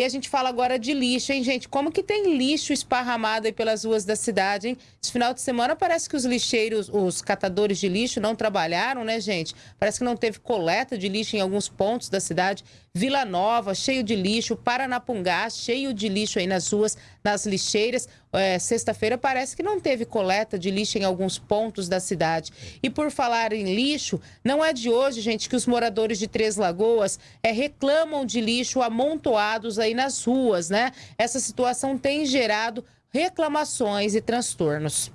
E a gente fala agora de lixo, hein, gente? Como que tem lixo esparramado aí pelas ruas da cidade, hein? Esse final de semana parece que os lixeiros, os catadores de lixo não trabalharam, né, gente? Parece que não teve coleta de lixo em alguns pontos da cidade. Vila Nova, cheio de lixo. Paranapungá, cheio de lixo aí nas ruas, nas lixeiras. É, Sexta-feira parece que não teve coleta de lixo em alguns pontos da cidade. E por falar em lixo, não é de hoje, gente, que os moradores de Três Lagoas é, reclamam de lixo amontoados aí nas ruas, né? Essa situação tem gerado reclamações e transtornos.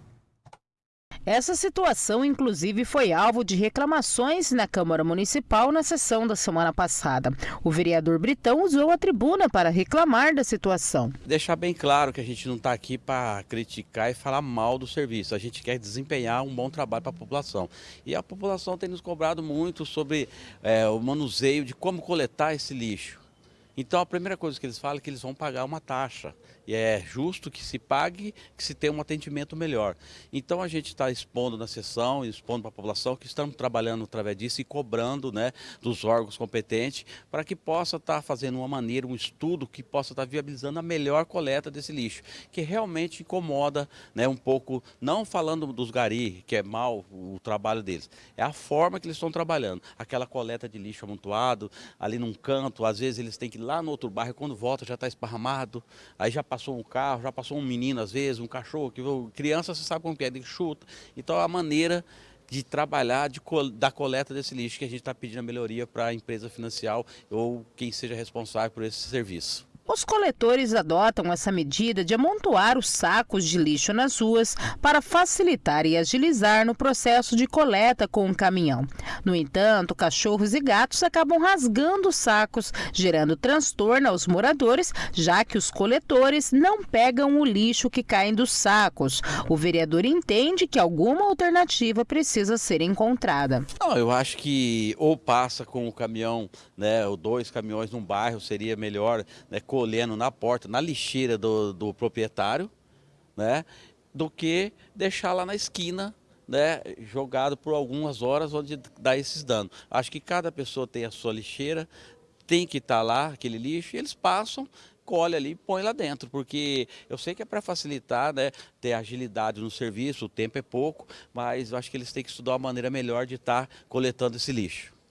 Essa situação, inclusive, foi alvo de reclamações na Câmara Municipal na sessão da semana passada. O vereador Britão usou a tribuna para reclamar da situação. Deixar bem claro que a gente não está aqui para criticar e falar mal do serviço. A gente quer desempenhar um bom trabalho para a população. E a população tem nos cobrado muito sobre é, o manuseio de como coletar esse lixo. Então a primeira coisa que eles falam é que eles vão pagar uma taxa. E é justo que se pague, que se tenha um atendimento melhor. Então a gente está expondo na sessão, expondo para a população que estamos trabalhando através disso e cobrando né, dos órgãos competentes para que possa estar tá fazendo uma maneira, um estudo que possa estar tá viabilizando a melhor coleta desse lixo, que realmente incomoda né, um pouco, não falando dos gari, que é mal o trabalho deles, é a forma que eles estão trabalhando. Aquela coleta de lixo amontoado, ali num canto, às vezes eles têm que lá no outro bairro, quando volta já está esparramado, aí já passou um carro, já passou um menino às vezes, um cachorro, que criança você sabe como é, de chuta. Então a maneira de trabalhar de, da coleta desse lixo que a gente está pedindo a melhoria para a empresa financiar ou quem seja responsável por esse serviço. Os coletores adotam essa medida de amontoar os sacos de lixo nas ruas para facilitar e agilizar no processo de coleta com o caminhão. No entanto, cachorros e gatos acabam rasgando os sacos, gerando transtorno aos moradores, já que os coletores não pegam o lixo que cai dos sacos. O vereador entende que alguma alternativa precisa ser encontrada. Não, eu acho que ou passa com o caminhão, né, ou dois caminhões num bairro seria melhor, né, colhendo na porta, na lixeira do, do proprietário, né? Do que deixar lá na esquina né, jogado por algumas horas onde dá esses danos. Acho que cada pessoa tem a sua lixeira, tem que estar tá lá aquele lixo e eles passam, colhe ali e põe lá dentro, porque eu sei que é para facilitar, né, ter agilidade no serviço, o tempo é pouco, mas acho que eles têm que estudar uma maneira melhor de estar tá coletando esse lixo.